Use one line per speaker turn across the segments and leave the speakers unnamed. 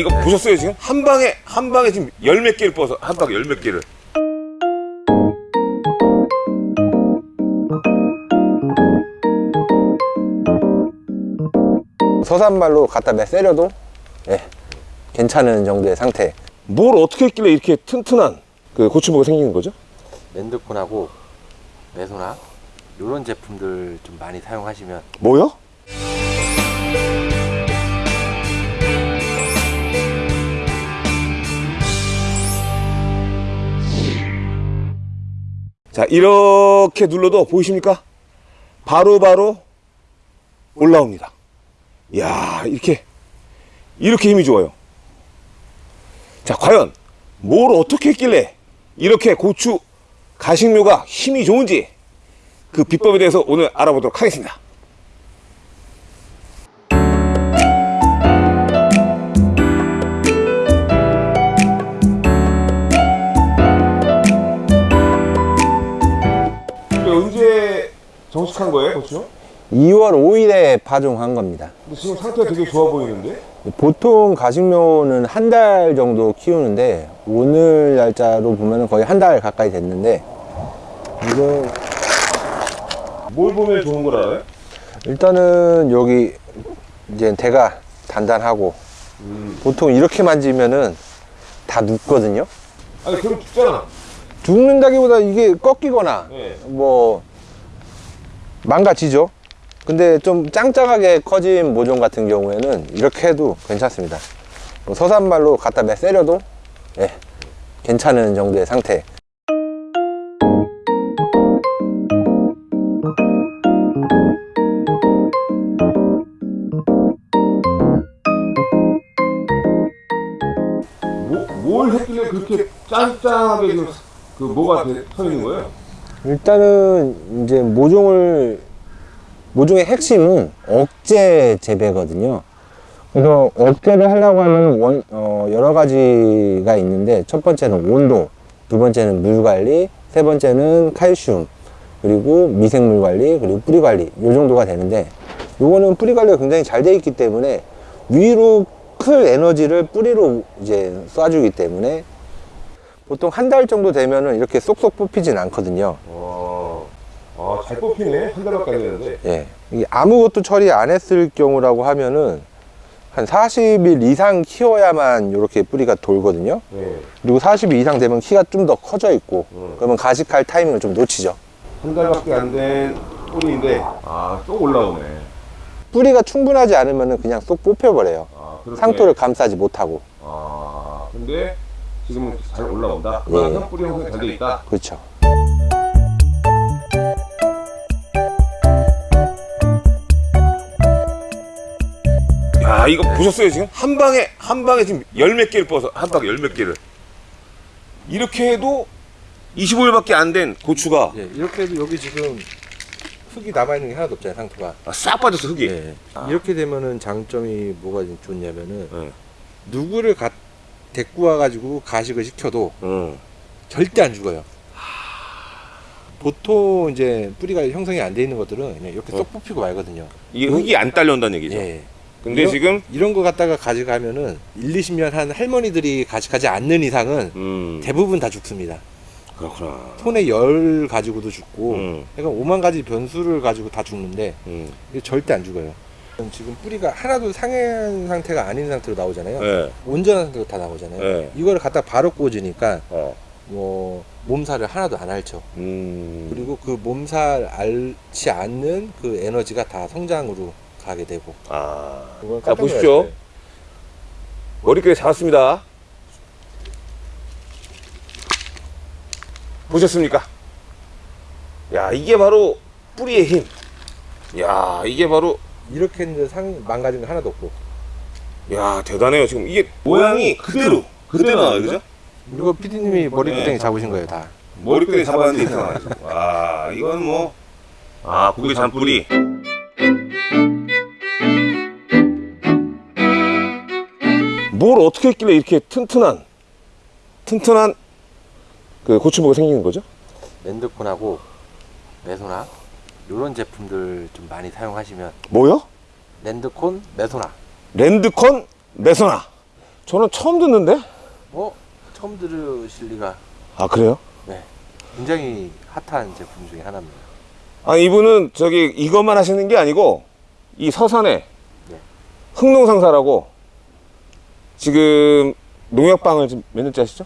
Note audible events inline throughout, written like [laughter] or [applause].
이거 보셨어요 지금? 한 방에 한 방에 지금 열 몇 개를 뻗어 한 방에 열 몇 개를
서산말로 갖다 매세려도 예, 괜찮은 정도의 상태
뭘 어떻게 했길래 이렇게 튼튼한 그 고추부가 생기는 거죠?
랜드콘하고 메소나 이런 제품들 좀 많이 사용하시면
뭐요? 자 이렇게 눌러도 보이십니까? 바로 바로 올라옵니다. 이야 이렇게 이렇게 힘이 좋아요. 자 과연 뭘 어떻게 했길래 이렇게 고추 가식료가 힘이 좋은지 그 비법에 대해서 오늘 알아보도록 하겠습니다 정식한 거예요 고추?
2월 5일에 파종한 겁니다
근데 지금 상태가 되게 좋아 보이는데
보통 가식묘는 한 달 정도 키우는데 오늘 날짜로 보면 거의 한 달 가까이 됐는데 이거
뭘 보면 좋은 걸 알아요?
일단은 여기 이제 대가 단단하고 보통 이렇게 만지면은 다 눕거든요
아니 그럼 죽잖아
죽는다기보다 이게 꺾이거나
네.
뭐 망가지죠. 근데 좀 짱짱하게 커진 모종 같은 경우에는 이렇게 해도 괜찮습니다. 뭐 서산말로 갖다 매세려도 예, 괜찮은 정도의 상태.
뭐, 뭘 했길래 그렇게 짱짱하게 지금 그 뭐가 돼- 서 있는 거예요?
일단은 이제 모종을 모종의 핵심은 억제 재배거든요. 그래서 억제를 하려고 하면 원, 어, 여러 가지가 있는데 첫 번째는 온도, 두 번째는 물 관리, 세 번째는 칼슘, 그리고 미생물 관리, 그리고 뿌리 관리 요 정도가 되는데 요거는 뿌리 관리가 굉장히 잘 돼 있기 때문에 위로 클 에너지를 뿌리로 이제 쏴주기 때문에 보통 한 달 정도 되면은 이렇게 쏙쏙 뽑히진 않거든요.
와, 아, 잘 뽑히네. 한 달밖에 안 됐는데.
예. 이게 아무것도 처리 안 했을 경우라고 하면은 한 40일 이상 키워야만 이렇게 뿌리가 돌거든요.
네.
그리고 40일 이상 되면 키가 좀 더 커져 있고
음.
그러면 가식할 타이밍을 좀 놓치죠.
한 달밖에 안 된 뿌리인데, 아, 또 올라오네.
뿌리가 충분하지 않으면은 그냥 쏙 뽑혀버려요.
아.
상토를 감싸지 못하고.
아, 근데 지금은 잘 올라온다.
예.
뿌리 형성이 잘돼 있다.
그렇죠.
야, 이거 보셨어요, 지금? 한 방에, 한 방에 지금 열 몇 개를 뻗어. 한 방에 열 몇 개를. 이렇게 해도 25일밖에 안 된 고추가
예, 이렇게 해도 여기 지금 흙이 남아있는 게 하나도 없잖아요 상토가
아, 싹 빠졌어, 흙이.
예. 이렇게 되면은 장점이 뭐가 좋냐면은
네.
누구를 가, 데리고 와가지고 가식을 시켜도
응.
절대 안 죽어요 보통 이제 뿌리가 형성이 안 돼 있는 것들은 그냥 이렇게 쏙 뽑히고 말거든요
이게 흙이 안 딸려온다는 얘기죠.
예.
근데
이런-
지금,
이런 거 갖다가 가져가면은 1, 20년 한 할머니들이 가식하지 않는 이상은
음,
대부분 다 죽습니다.
그렇구나.
톤의 열 가지고도 죽고,
음.
그러니까 5만 가지 변수를 가지고 다 죽는데
음.
절대 안 죽어요. 지금 뿌리가 하나도 상한 상태가 아닌 상태로 나오잖아요.
네.
온전한 상태로 다 나오잖아요.
네.
이거를 갖다 바로 꽂으니까
어.
뭐 몸살을 하나도 안 앓죠.
음.
그리고 그 몸살 앓지 않는 그 에너지가 다 성장으로 가게 되고.
아. 자, 보십시오. 머리끈에 잡았습니다. 보셨습니까? 야, 이게 바로 뿌리의 힘. 야, 이게 바로,
이렇게 했는데 상 망가진 거 하나도 없고.
야, 대단해요. 지금 이게 모양이 그대로, 그대로 나와요. 그죠?
이거 PD님이 머리끄댕이
네.
잡으신 거예요, 다.
머리끈에 잡았는데 이렇게 나와요. 와, 이건 뭐, 아, 고개 잔뿌리. 뭘 어떻게 했길래 이렇게 튼튼한, 튼튼한 그 고추부가 생기는 거죠?
랜드콘하고 메소나 이런 제품들 좀 많이 사용하시면
뭐요?
랜드콘 메소나
랜드콘 메소나 저는 처음 듣는데?
어? 처음 들으실 리가
아 그래요?
네. 굉장히 핫한 제품 중에 하나입니다.
아 이분은 저기 이것만 하시는 게 아니고 이 서산에
네.
흥농상사라고 지금 농약방을 지금 몇 년째 하시죠?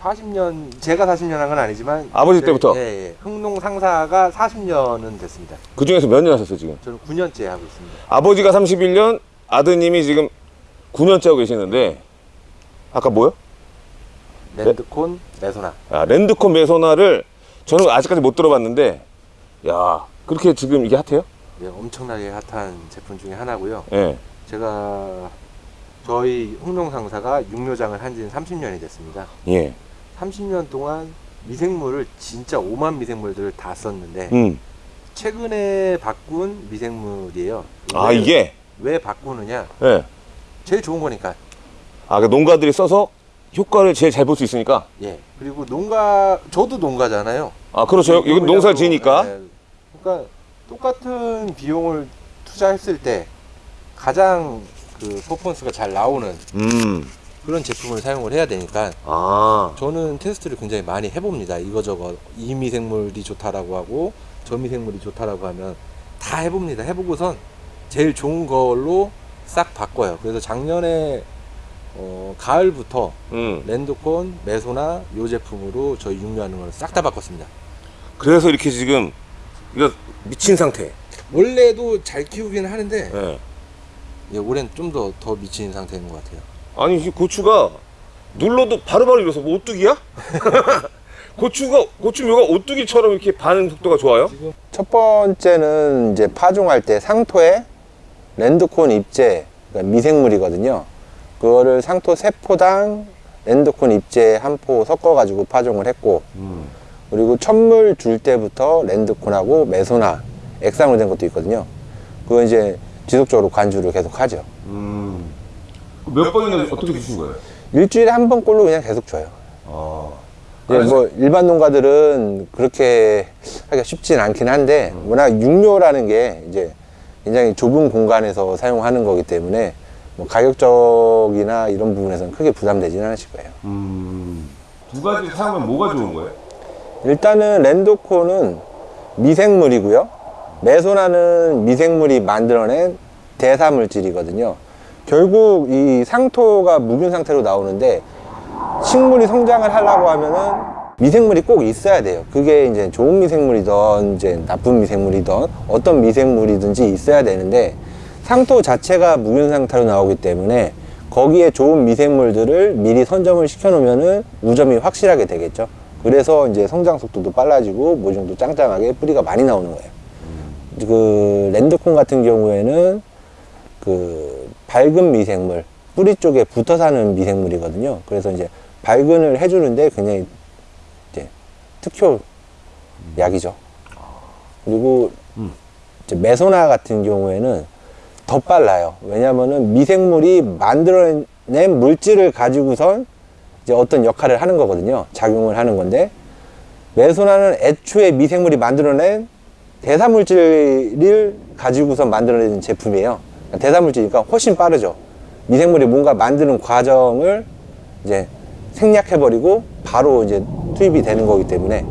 40년 제가 40년 한 건 아니지만
아버지 때부터?
예, 예. 흥농 상사가 40년은 됐습니다.
그 중에서 몇 년 하셨어요 지금?
저는 9년째 하고 있습니다.
아버지가 31년, 아드님이 지금 9년째 하고 계시는데 아까 뭐요?
랜드콘 메소나.
아, 랜드콘 메소나를 저는 아직까지 못 들어봤는데 야 그렇게 지금 이게 핫해요?
예, 엄청나게 핫한 제품 중에 하나고요.
예.
제가 저희 흥농 상사가 육묘장을 한 지는 30년이 됐습니다.
예.
30년 동안 미생물을 진짜 5만 미생물들을 다 썼는데
음.
최근에 바꾼 미생물이에요.
아
왜-
이게
왜 바꾸느냐?
예.
제일 좋은 거니까.
아, 그 농가들이 써서 효과를 제일 잘 볼 수 있으니까.
예. 그리고 농가 저도 농가잖아요.
아, 그렇죠. 여기 농사를 지니까.
예. 그러니까 똑같은 비용을 투자했을 때 가장 그 퍼포먼스가 잘 나오는
음.
그런 제품을 사용을 해야 되니까
아.
저는 테스트를 굉장히 많이 해봅니다. 이거저거 이 미생물이 좋다라고 하고 저 미생물이 좋다라고 하면 다 해봅니다. 해보고선 제일 좋은 걸로 싹 바꿔요. 그래서 작년에 어, 가을부터
음.
랜드콘, 메소나 요 제품으로 저희 육류하는 걸 싹 다 바꿨습니다.
그래서 이렇게 지금 이거 미친 상태.
원래도 잘 키우기는 하는데
예.
예, 올해는 좀 더 더 미친 상태인 것 같아요.
아니, 이 고추가 눌러도 바로바로 일어서 뭐 오뚜기야? [laughs] 고추가 고추묘가 오뚜기처럼 이렇게 반응 속도가 좋아요?
첫 번째는 이제 파종할 때 상토에 랜드콘 입제 그러니까 미생물이거든요. 그거를 상토 세 포당 랜드콘 입제 한포 섞어 가지고 파종을 했고 그리고 첫물 줄 때부터 랜드콘하고 메소나 액상으로 된 것도 있거든요. 그거 이제 지속적으로 관주를 계속 하죠.
음. 몇 번이나 어떻게 주신 거예요?
일주일에 한 번꼴로 그냥 계속 줘요.
아.
이제 뭐 일반 농가들은 그렇게 하기가 쉽진 않긴 한데 워낙 육료라는 게 이제 굉장히 좁은 공간에서 사용하는 거기 때문에 뭐 가격적이나 이런 부분에서는 크게 부담되지는 않으실 거예요.
음. 두 가지 사용하면 뭐가 좋은 거예요?
일단은 랜도코는 미생물이고요. 메소나는 미생물이 만들어낸 대사 물질이거든요. 결국 이 상토가 묵은 상태로 나오는데 식물이 성장을 하려고 하면은 미생물이 꼭 있어야 돼요. 그게 이제 좋은 미생물이든 이제 나쁜 미생물이든 어떤 미생물이든지 있어야 되는데 상토 자체가 묵은 상태로 나오기 때문에 거기에 좋은 미생물들을 미리 선점을 시켜 놓으면은 우점이 확실하게 되겠죠. 그래서 이제 성장 속도도 빨라지고 모종도 짱짱하게 뿌리가 많이 나오는 거예요. 그 랜드콘 같은 경우에는 그 밝은 미생물 뿌리 쪽에 붙어 사는 미생물이거든요. 그래서 이제 발근을 해주는데 굉장히 이제 특효 약이죠. 그리고 이제 메소나 같은 경우에는 더 빨라요. 왜냐면은 미생물이 만들어낸 물질을 가지고선 이제 어떤 역할을 하는 거거든요. 작용을 하는 건데 메소나는 애초에 미생물이 만들어낸 대사물질을 가지고서 만들어낸 제품이에요. 대사물질이니까 훨씬 빠르죠. 미생물이 뭔가 만드는 과정을 이제 생략해버리고 바로 이제 투입이 되는 거기 때문에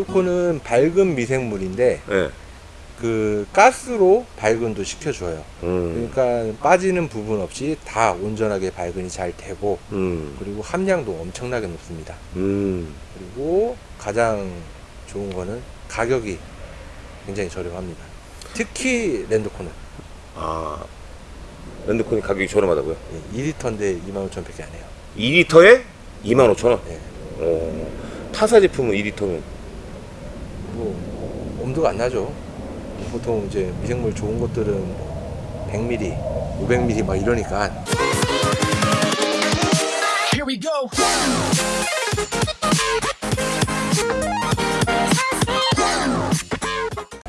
어, 랜드콘은 밝은 미생물인데
예.
그 가스로 발근도 시켜줘요.
음.
그러니까 빠지는 부분 없이 다 온전하게 발근이 잘 되고
음.
그리고 함량도 엄청나게 높습니다.
음.
그리고 가장 좋은 거는 가격이 굉장히 저렴합니다. 특히 랜드콘은
아. 랜드콘이 가격이 저렴하다고요?
예, 2리터인데 25,000원밖에 안 해요.
2리터에 25,000원.
예,
어. 타사 제품은 2리터면
뭐 엄두가 안 나죠. 보통 이제 미생물 좋은 것들은 뭐 100ml, 500ml 막 이러니까
Here we go.
네.